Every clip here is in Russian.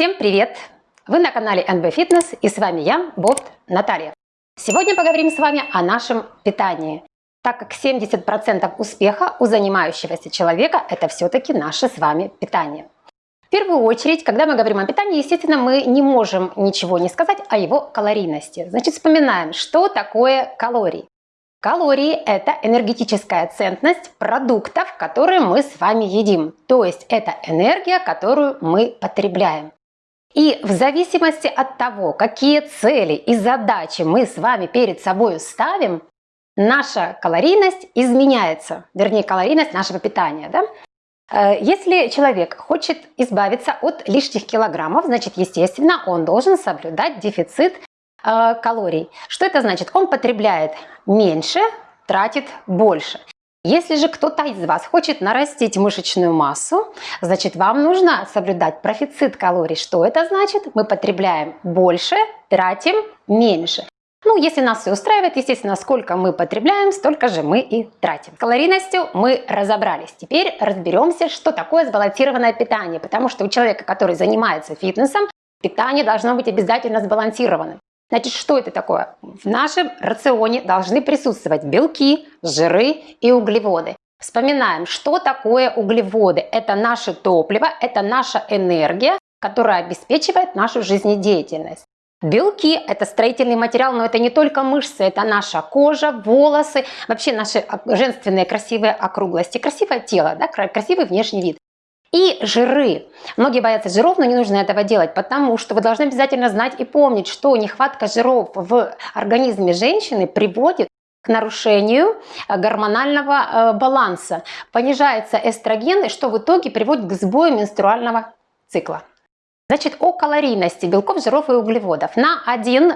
Всем привет! Вы на канале NB Fitness и с вами я, Бот Наталья. Сегодня поговорим с вами о нашем питании, так как 70% успеха у занимающегося человека это все-таки наше с вами питание. В первую очередь, когда мы говорим о питании, естественно, мы не можем ничего не сказать о его калорийности. Значит, вспоминаем, что такое калории. Калории – это энергетическая ценность продуктов, которые мы с вами едим. То есть это энергия, которую мы потребляем. И в зависимости от того, какие цели и задачи мы с вами перед собой ставим, наша калорийность изменяется, вернее калорийность нашего питания. Да? Э, если человек хочет избавиться от лишних килограммов, значит, естественно, он должен соблюдать дефицит э, калорий. Что это значит? Он потребляет меньше, тратит больше. Если же кто-то из вас хочет нарастить мышечную массу, значит вам нужно соблюдать профицит калорий. Что это значит? Мы потребляем больше, тратим меньше. Ну, если нас все устраивает, естественно, сколько мы потребляем, столько же мы и тратим. С калорийностью мы разобрались. Теперь разберемся, что такое сбалансированное питание. Потому что у человека, который занимается фитнесом, питание должно быть обязательно сбалансированным. Значит, что это такое? В нашем рационе должны присутствовать белки, жиры и углеводы. Вспоминаем, что такое углеводы. Это наше топливо, это наша энергия, которая обеспечивает нашу жизнедеятельность. Белки – это строительный материал, но это не только мышцы, это наша кожа, волосы, вообще наши женственные красивые округлости, красивое тело, да, красивый внешний вид. И жиры. Многие боятся жиров, но не нужно этого делать, потому что вы должны обязательно знать и помнить, что нехватка жиров в организме женщины приводит к нарушению э, гормонального э, баланса. Понижается эстроген, что в итоге приводит к сбою менструального цикла. Значит, о калорийности белков, жиров и углеводов. На 1,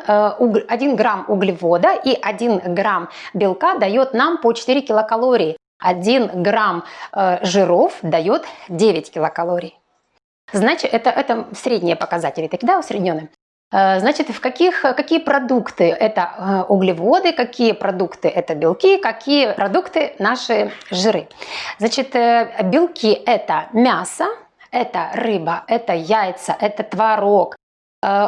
1 э, грамм углевода и 1 грамм белка дает нам по 4 килокалории. 1 грамм э, жиров дает 9 килокалорий. Значит, это, это средние показатели, такие, да, усредненные. Э, значит, в каких, какие продукты это э, углеводы, какие продукты это белки, какие продукты наши жиры. Значит, белки это мясо, это рыба, это яйца, это творог,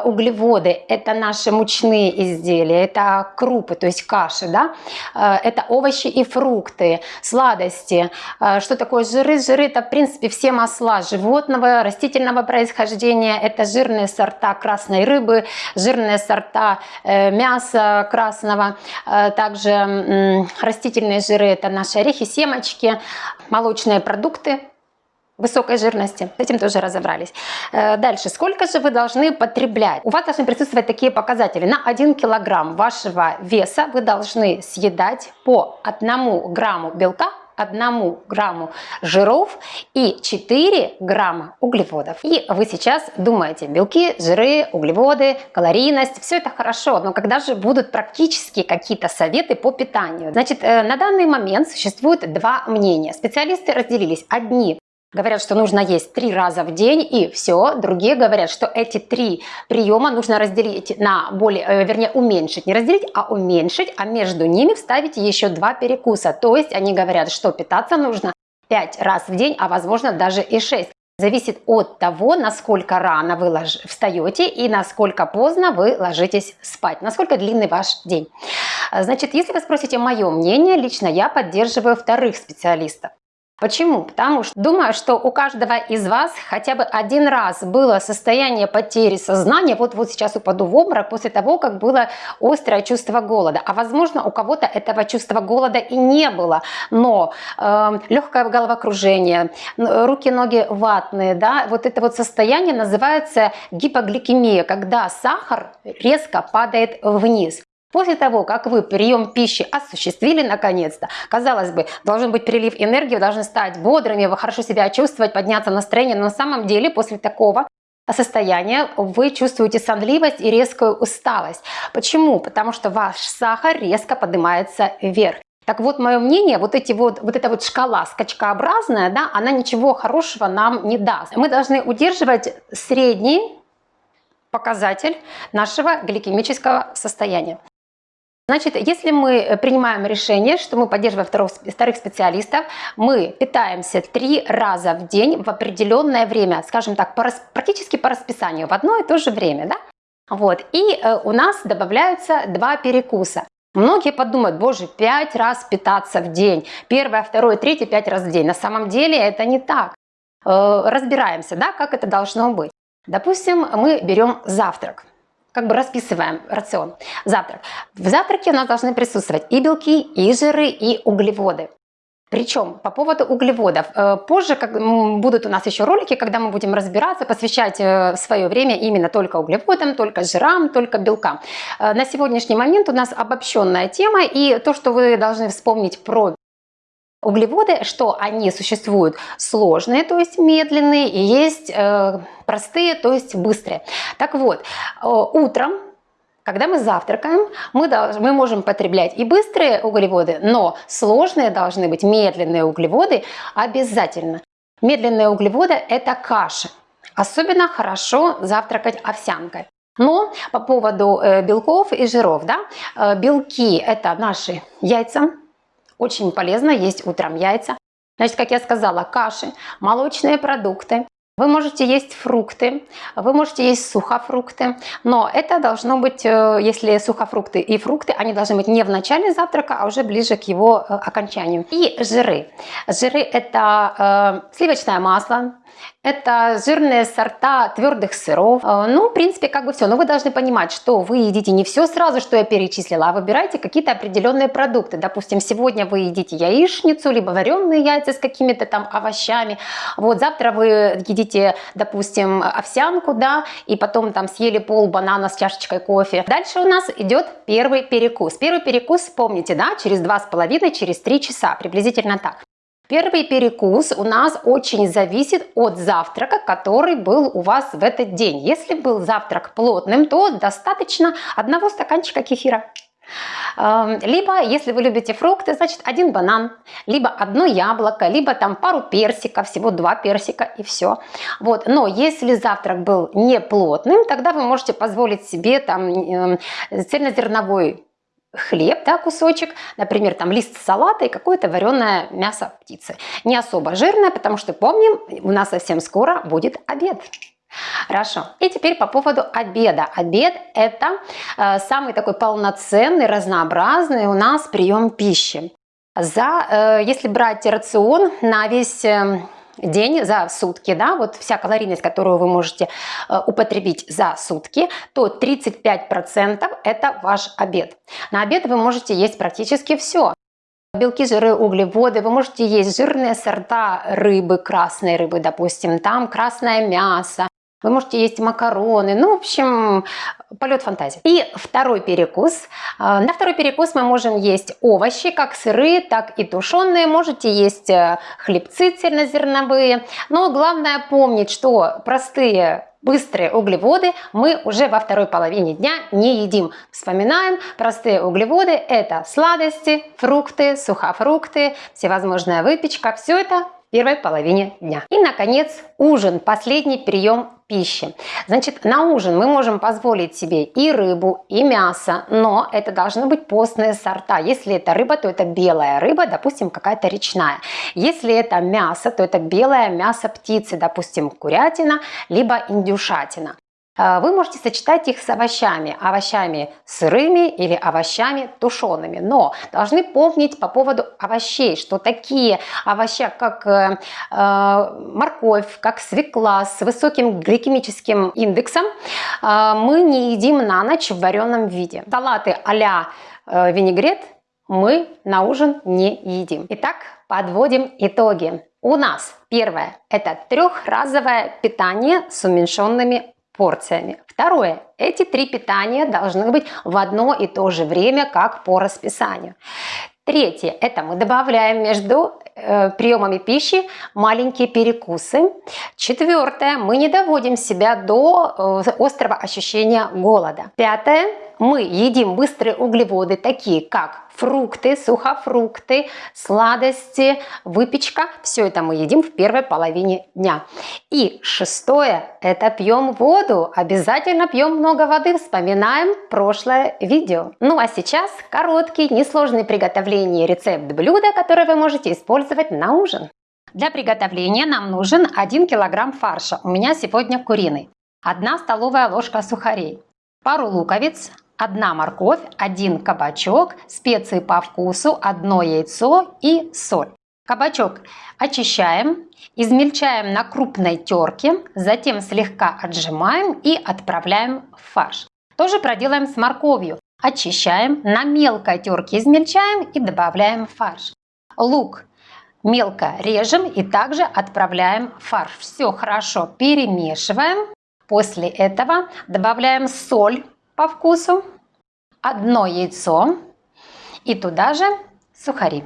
углеводы – это наши мучные изделия, это крупы, то есть каши, да? Э, это овощи и фрукты, сладости. Э, что такое жиры? Жиры – это, в принципе, все масла животного, растительного происхождения. Это жирные сорта красной рыбы, жирные сорта мяса красного. Также растительные жиры – это наши орехи, семечки, молочные продукты, высокой жирности. С этим тоже разобрались. Э, дальше. Сколько же вы должны потреблять? У вас должны присутствовать такие показатели. На 1 килограмм вашего веса вы должны съедать по 1 грамму белка 1 грамму жиров и 4 грамма углеводов. И вы сейчас думаете, белки, жиры, углеводы, калорийность, все это хорошо, но когда же будут практически какие-то советы по питанию? Значит, э, на данный момент существует два мнения. Специалисты разделились. Одни Говорят, что нужно есть три раза в день и все. Другие говорят, что эти три приема нужно разделить на более, э, вернее уменьшить, не разделить, а уменьшить, а между ними вставить еще два перекуса. То есть они говорят, что питаться нужно пять раз в день, а возможно даже и шесть. Зависит от того, насколько рано вы лож... встаете и насколько поздно вы ложитесь спать, насколько длинный ваш день. Значит, если вы спросите мое мнение, лично я поддерживаю вторых специалистов. Почему? Потому что думаю, что у каждого из вас хотя бы один раз было состояние потери сознания, вот, вот сейчас упаду в обморок после того, как было острое чувство голода. А возможно, у кого-то этого чувства голода и не было, но э, легкое головокружение, руки-ноги ватные, да, вот это вот состояние называется гипогликемия, когда сахар резко падает вниз. После того, как вы прием пищи осуществили наконец-то, казалось бы, должен быть прилив энергии, вы должны стать бодрыми, вы хорошо себя чувствовать, подняться настроение, но на самом деле после такого состояния вы чувствуете сонливость и резкую усталость. Почему? Потому что ваш сахар резко поднимается вверх. Так вот, мое мнение, вот, эти вот, вот эта вот шкала скачкообразная, да, она ничего хорошего нам не даст. Мы должны удерживать средний показатель нашего гликемического состояния. Значит, если мы принимаем решение, что мы поддерживаем вторых, вторых специалистов, мы питаемся три раза в день в определенное время, скажем так, по, практически по расписанию, в одно и то же время, да? Вот, и э, у нас добавляются два перекуса. Многие подумают, боже, пять раз питаться в день, первое, второе, третье, пять раз в день. На самом деле это не так. Э, разбираемся, да, как это должно быть. Допустим, мы берем завтрак как бы расписываем рацион. Завтрак. В завтраке у нас должны присутствовать и белки, и жиры, и углеводы. Причем по поводу углеводов, э, позже как, будут у нас еще ролики, когда мы будем разбираться, посвящать э, свое время именно только углеводам, только жирам, только белкам. Э, на сегодняшний момент у нас обобщенная тема, и то, что вы должны вспомнить про Углеводы, что они существуют сложные, то есть медленные, и есть э, простые, то есть быстрые. Так вот, э, утром, когда мы завтракаем, мы, должны, мы можем потреблять и быстрые углеводы, но сложные должны быть медленные углеводы обязательно. Медленные углеводы – это каши. Особенно хорошо завтракать овсянкой. Но по поводу э, белков и жиров, да, э, белки – это наши яйца, очень полезно есть утром яйца. Значит, как я сказала, каши, молочные продукты. Вы можете есть фрукты, вы можете есть сухофрукты, но это должно быть, э, если сухофрукты и фрукты, они должны быть не в начале завтрака, а уже ближе к его э, окончанию. И жиры. Жиры это э, сливочное масло, это жирные сорта твердых сыров. Э, ну, в принципе, как бы все. Но вы должны понимать, что вы едите не все сразу, что я перечислила, а выбирайте какие-то определенные продукты. Допустим, сегодня вы едите яичницу, либо вареные яйца с какими-то там овощами. Вот завтра вы едите, допустим, овсянку, да, и потом там съели пол банана с чашечкой кофе. Дальше у нас идет первый перекус. Первый перекус, помните, да, через два с половиной, через три часа, приблизительно так. Первый перекус у нас очень зависит от завтрака, который был у вас в этот день. Если был завтрак плотным, то достаточно одного стаканчика кефира. Эм, либо, если вы любите фрукты, значит один банан, либо одно яблоко, либо там пару персиков, всего два персика и все. Вот. Но если завтрак был не плотным, тогда вы можете позволить себе там эм, цельнозерновой хлеб, да, кусочек, например, там лист салата и какое-то вареное мясо птицы. Не особо жирное, потому что помним, у нас совсем скоро будет обед. Хорошо. И теперь по поводу обеда. Обед это э, самый такой полноценный, разнообразный у нас прием пищи. За, э, если брать рацион на весь э, день за сутки, да, вот вся калорийность, которую вы можете э, употребить за сутки, то 35% это ваш обед. На обед вы можете есть практически все. Белки, жиры, углеводы. Вы можете есть жирные сорта рыбы, красной рыбы, допустим, там красное мясо, вы можете есть макароны, ну, в общем, полет фантазии. И второй перекус. А, на второй перекус мы можем есть овощи, как сырые, так и тушеные. Можете есть э, хлебцы цельнозерновые. Но главное помнить, что простые быстрые углеводы мы уже во второй половине дня не едим. Вспоминаем, простые углеводы это сладости, фрукты, сухофрукты, всевозможная выпечка. Все это первой половине дня. И, наконец, ужин, последний прием пищи. Значит, на ужин мы можем позволить себе и рыбу, и мясо, но это должны быть постные сорта. Если это рыба, то это белая рыба, допустим, какая-то речная. Если это мясо, то это белое мясо птицы, допустим, курятина, либо индюшатина. А, вы можете сочетать их с овощами, овощами сырыми или овощами тушеными. Но должны помнить по поводу овощей, что такие овощи, как э, э, морковь, как свекла с высоким гликемическим индексом, э, мы не едим на ночь в вареном виде. Салаты а-ля э, винегрет мы на ужин не едим. Итак, подводим итоги. У нас первое – это трехразовое питание с уменьшенными порциями. Второе. Эти три питания должны быть в одно и то же время, как по расписанию. Третье. Это мы добавляем между приемами пищи маленькие перекусы. Четвертое, мы не доводим себя до э, острого ощущения голода. Пятое, мы едим быстрые углеводы, такие как фрукты, сухофрукты, сладости, выпечка. Все это мы едим в первой половине дня. И шестое, это пьем воду. Обязательно пьем много воды. Вспоминаем прошлое видео. Ну а сейчас короткий, несложный приготовление рецепт блюда, который вы можете использовать на ужин. Для приготовления нам нужен 1 килограмм фарша. У меня сегодня куриный. 1 столовая ложка сухарей, пару луковиц, одна морковь, один кабачок, специи по вкусу, одно яйцо и соль. Кабачок очищаем, измельчаем на крупной терке, затем слегка отжимаем и отправляем в фарш. Тоже проделаем с морковью. Очищаем, на мелкой терке измельчаем и добавляем в фарш. Лук мелко режем и также отправляем фарш. Все хорошо перемешиваем. После этого добавляем соль по вкусу, одно яйцо и туда же сухари.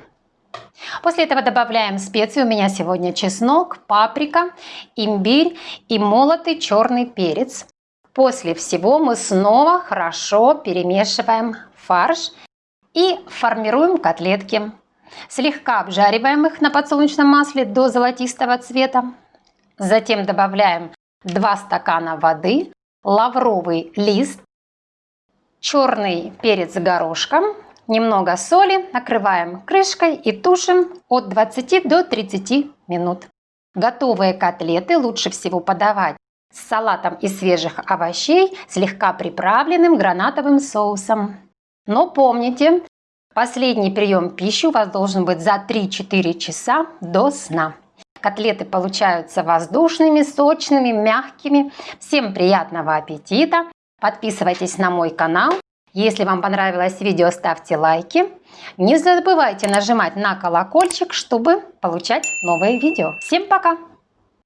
После этого добавляем специи. У меня сегодня чеснок, паприка, имбирь и молотый черный перец. После всего мы снова хорошо перемешиваем фарш и формируем котлетки. Слегка обжариваем их на подсолнечном масле до золотистого цвета. Затем добавляем 2 стакана воды, лавровый лист, черный перец горошком, немного соли, накрываем крышкой и тушим от 20 до 30 минут. Готовые котлеты лучше всего подавать с салатом из свежих овощей, слегка приправленным гранатовым соусом. Но помните, последний прием пищи у вас должен быть за 3-4 часа до сна. Котлеты получаются воздушными, сочными, мягкими. Всем приятного аппетита! Подписывайтесь на мой канал. Если вам понравилось видео, ставьте лайки. Не забывайте нажимать на колокольчик, чтобы получать новые видео. Всем пока!